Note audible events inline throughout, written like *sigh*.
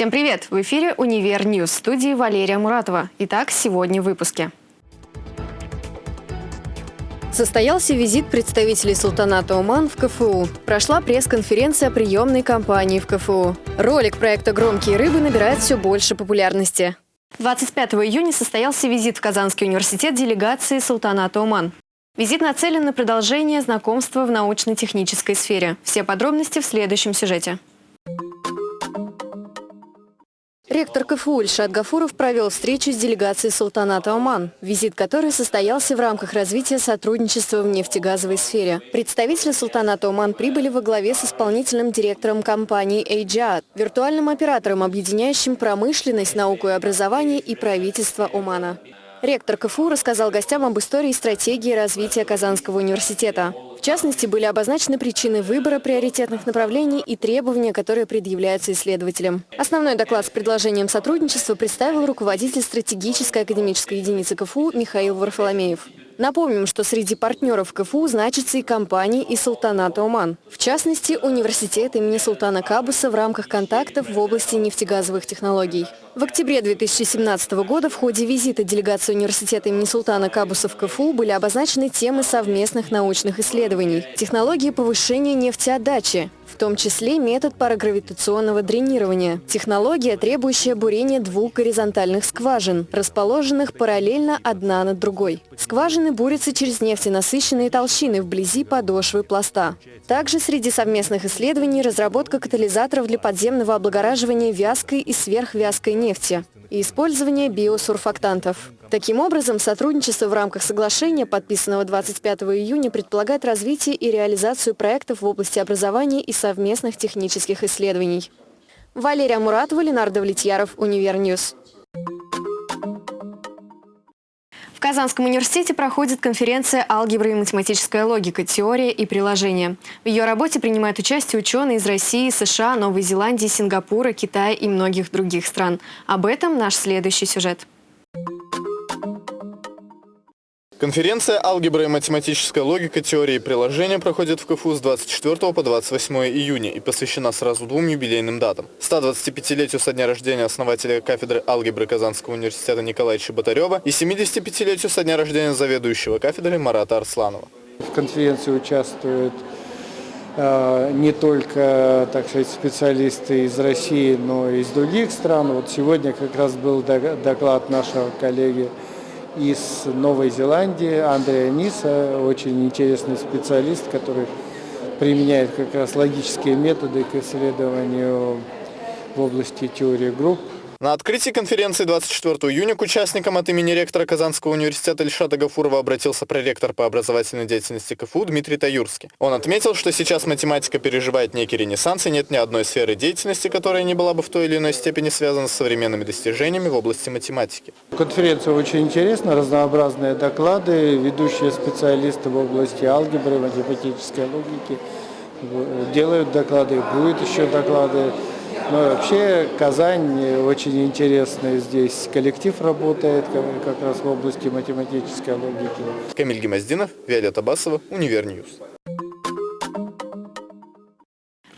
Всем привет! В эфире «Univer News» студии Валерия Муратова. Итак, сегодня в выпуске. Состоялся визит представителей султаната Оман в КФУ. Прошла пресс-конференция приемной кампании в КФУ. Ролик проекта «Громкие рыбы» набирает все больше популярности. 25 июня состоялся визит в Казанский университет делегации султаната Оман. Визит нацелен на продолжение знакомства в научно-технической сфере. Все подробности в следующем сюжете. Ректор КФУ Ильшат Гафуров провел встречу с делегацией султаната Оман, визит которой состоялся в рамках развития сотрудничества в нефтегазовой сфере. Представители султаната Оман прибыли во главе с исполнительным директором компании «Эйджиат», виртуальным оператором, объединяющим промышленность, науку и образование и правительство Омана. Ректор КФУ рассказал гостям об истории и стратегии развития Казанского университета. В частности, были обозначены причины выбора приоритетных направлений и требования, которые предъявляются исследователям. Основной доклад с предложением сотрудничества представил руководитель стратегической академической единицы КФУ Михаил Варфоломеев. Напомним, что среди партнеров КФУ значатся и компании и Султанат Оман. В частности, университет имени Султана Кабуса в рамках контактов в области нефтегазовых технологий. В октябре 2017 года в ходе визита делегации университета имени Султана Кабуса в КФУ были обозначены темы совместных научных исследований, технологии повышения нефтеотдачи, в том числе метод парагравитационного дренирования, технология, требующая бурения двух горизонтальных скважин, расположенных параллельно одна над другой. Скважины бурятся через нефтенасыщенные толщины вблизи подошвы пласта. Также среди совместных исследований разработка катализаторов для подземного облагораживания вязкой и сверхвязкой нефти и использование биосурфактантов. Таким образом, сотрудничество в рамках соглашения, подписанного 25 июня, предполагает развитие и реализацию проектов в области образования и совместных технических исследований. Валерия Муратова, Ленар Давлетьяров, Универ News. В Казанском университете проходит конференция «Алгебра и математическая логика. Теория и приложения». В ее работе принимают участие ученые из России, США, Новой Зеландии, Сингапура, Китая и многих других стран. Об этом наш следующий сюжет. Конференция «Алгебра и математическая логика. Теории и приложения» проходит в КФУ с 24 по 28 июня и посвящена сразу двум юбилейным датам. 125-летию со дня рождения основателя кафедры алгебры Казанского университета Николая Чеботарева и 75-летию со дня рождения заведующего кафедрой Марата Арсланова. В конференции участвуют э, не только, так сказать, специалисты из России, но и из других стран. Вот сегодня как раз был доклад нашего коллеги из Новой Зеландии, Андрея Ниса, очень интересный специалист, который применяет как раз логические методы к исследованию в области теории групп. На открытии конференции 24 июня к участникам от имени ректора Казанского университета Ильшата Гафурова обратился проректор по образовательной деятельности КФУ Дмитрий Таюрский. Он отметил, что сейчас математика переживает некий ренессанс, и нет ни одной сферы деятельности, которая не была бы в той или иной степени связана с современными достижениями в области математики. Конференция очень интересна, разнообразные доклады, ведущие специалисты в области алгебры, математической логики делают доклады, будут еще доклады. Ну, вообще Казань очень интересный здесь коллектив работает как раз в области математической логики. Камиль Гимаздинов, Виолетта Басова, Универ News.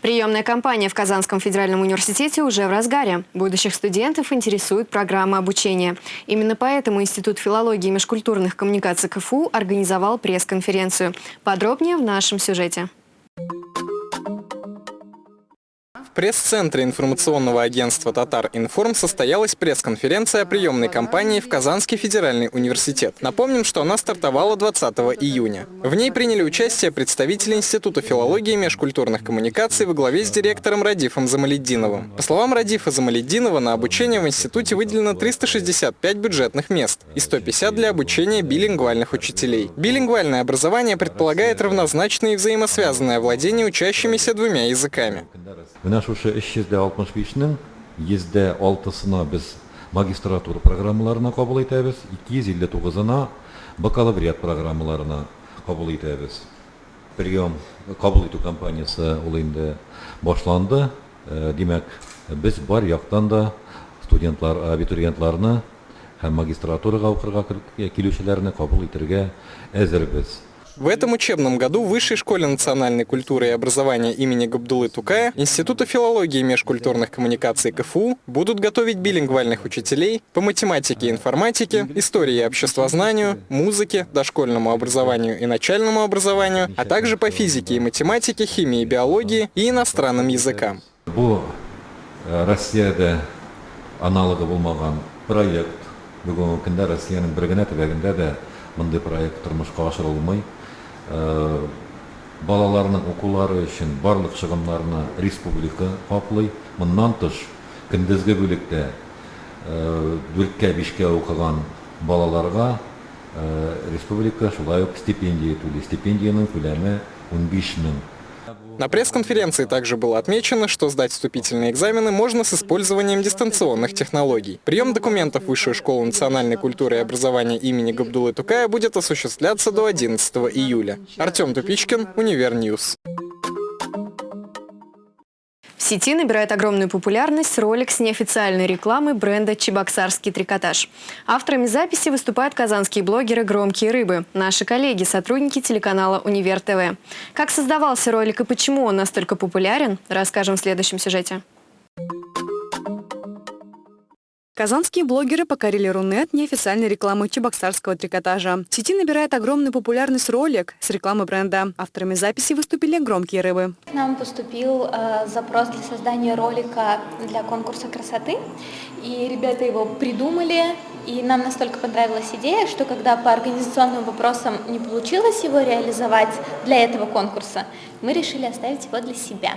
Приемная кампания в Казанском федеральном университете уже в разгаре. Будущих студентов интересует программа обучения. Именно поэтому Институт филологии и межкультурных коммуникаций КФУ организовал пресс-конференцию. Подробнее в нашем сюжете пресс-центре информационного агентства «Татар Информ» состоялась пресс-конференция приемной кампании в Казанский федеральный университет. Напомним, что она стартовала 20 июня. В ней приняли участие представители Института филологии и межкультурных коммуникаций во главе с директором Радифом Замаледдиновым. По словам Радифа Замаледдинова, на обучение в институте выделено 365 бюджетных мест и 150 для обучения билингвальных учителей. Билингвальное образование предполагает равнозначное и взаимосвязанное владение учащимися двумя языками. Ошо 365-нің езде алтысына біз магистратура программаларына қабыл етеміз 259-ына бакалавриат программаларына қабыл етеміз прием қабыл ету компаниясы ол енді башланды демәк біз бар яқтан да студентлар абитуриентларны һәм магистратураға укырга килүчеләрне кабул итәргә әзербез В этом учебном году в Высшей школе национальной культуры и образования имени Габдулы Тукая Института филологии и межкультурных коммуникаций КФУ будут готовить билингвальных учителей по математике и информатике, истории и обществознанию, музыке, дошкольному образованию и начальному образованию, а также по физике и математике, химии и биологии и иностранным языкам. Бұл э, Россияда аналогы болмаған проект. Бүгінгі күнде Россияның бір генә төбәгендә дә мындай проект тұрмысқа асырылмай э, балалардың оқулары үшін барлық шығындарына республика қаплый мындан тыш күндізгі бөлікте дүртке э, бешке оқыған балаларға э, республика шулай ук стипендия төлей стипендияның көләме 15 мың На пресс-конференции также было отмечено, что сдать вступительные экзамены можно с использованием дистанционных технологий. Прием документов в Высшую школу национальной культуры и образования имени Габдулы Тукая будет осуществляться до 11 июля. Артем Тупичкин, Универ News. В сети набирает огромную популярность ролик с неофициальной рекламой бренда «Чебоксарский трикотаж». Авторами записи выступают казанские блогеры «Громкие рыбы», наши коллеги, сотрудники телеканала «Универ ТВ». Как создавался ролик и почему он настолько популярен, расскажем в следующем сюжете. Казанские блогеры покорили Рунет неофициальной рекламой чебоксарского трикотажа. В сети набирает огромную популярность ролик с рекламы бренда. Авторами записи выступили «Громкие рыбы». Нам поступил э, запрос для создания ролика для конкурса красоты, и ребята его придумали, и нам настолько понравилась идея, что когда по организационным вопросам не получилось его реализовать для этого конкурса, мы решили оставить его для себя.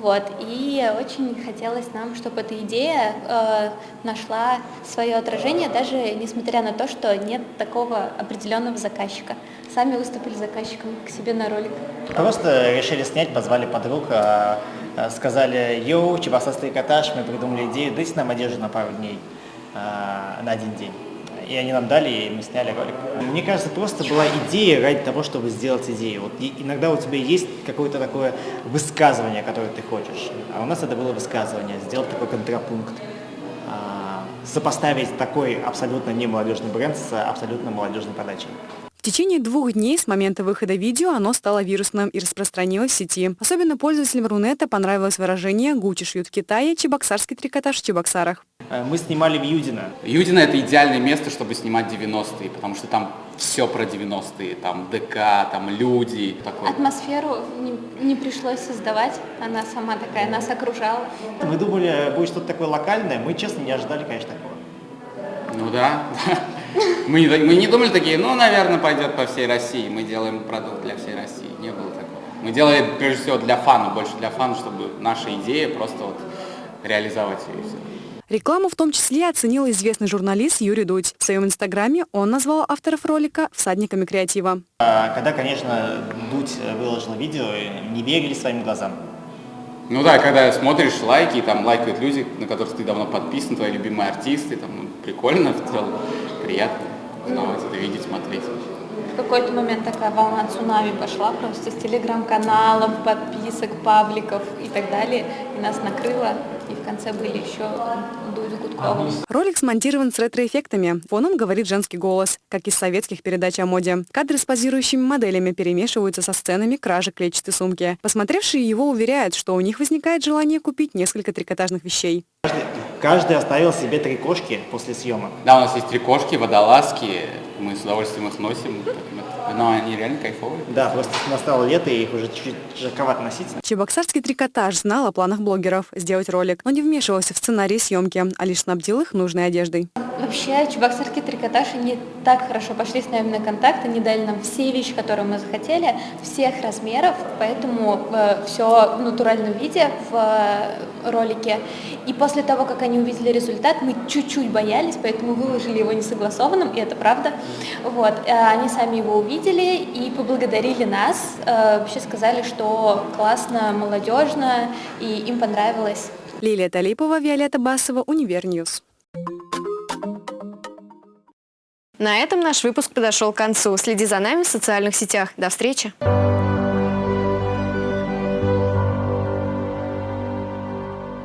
Вот, и очень хотелось нам, чтобы эта идея э, нашла свое отражение, даже несмотря на то, что нет такого определенного заказчика. Сами выступили заказчиком к себе на ролик. Просто решили снять, позвали подруг, э, э, сказали, йоу, чебоксарский коттедж, мы придумали идею, дайте нам одежду на пару дней, э, на один день. И они нам дали, и мы сняли ролик. Мне кажется, просто была идея ради того, чтобы сделать идею. Вот иногда у тебя есть какое-то такое высказывание, которое ты хочешь. А у нас это было высказывание, сделать такой контрапункт. А, Сопоставить такой абсолютно не молодежный бренд с абсолютно молодежной подачей. В течение двух дней с момента выхода видео оно стало вирусным и распространилось в сети. Особенно пользователям Рунета понравилось выражение «Гуччи шьют в Китае, чебоксарский трикотаж в Чебоксарах». Э, Мы снимали в Юдино. Юдино это идеальное место, чтобы снимать 90-е, потому что там все про 90-е, там ДК, там люди, такое. Атмосферу не, не пришлось создавать, она сама такая, нас окружала. Мы думали, будет что-то такое локальное, мы, честно, не ожидали, конечно, такого. Ну да, *laughs* мы не, мы не думали такие, ну, наверное, пойдет по всей России, мы делаем продукт для всей России, не было такого. Мы делали, прежде всего, для фана, больше для фана, чтобы наша идея просто вот реализовать ее и все. Рекламу в том числе оценил известный журналист Юрий Дудь. В своем инстаграме он назвал авторов ролика «всадниками креатива». А Когда, конечно, Дудь выложил видео, не верили своим глазам. Ну да, когда смотришь лайки, там лайкают люди, на которых ты давно подписан, твои любимые артисты, там ну, прикольно в целом, приятно узнавать это, видеть, смотреть. В какой-то момент такая волна цунами пошла просто с телеграм-каналов, подписок, пабликов и так далее. И нас накрыло. И в конце были еще Дудь Гудкова. Ролик смонтирован с ретроэффектами. Фоном говорит женский голос, как из советских передач о моде. Кадры с позирующими моделями перемешиваются со сценами кражи клетчатой сумки. Посмотревшие его уверяют, что у них возникает желание купить несколько трикотажных вещей. Каждый оставил себе три кошки после съемок. Да, у нас есть три кошки, водолазки, мы с удовольствием их носим, но они реально кайфовые. Да, просто настало лето, и их уже чуть-чуть жарковато носить. Чебоксарский трикотаж знал о планах блогеров сделать ролик, но не вмешивался в сценарий съемки, а лишь снабдил их нужной одеждой. Вообще, чебоксарский трикотаж не так хорошо пошли с нами на контакт, они дали нам все вещи, которые мы захотели, всех размеров, поэтому все в натуральном виде в э, ролике. И после того, как они увидели результат, мы чуть-чуть боялись, поэтому выложили его несогласованным, и это правда. Вот. э, Они сами его увидели и поблагодарили нас, э, вообще сказали, что классно, молодежно, и им понравилось. Лилия Талипова, Виолетта Басова, Универ News. На этом наш выпуск подошел к концу. Следи за нами в социальных сетях. До встречи!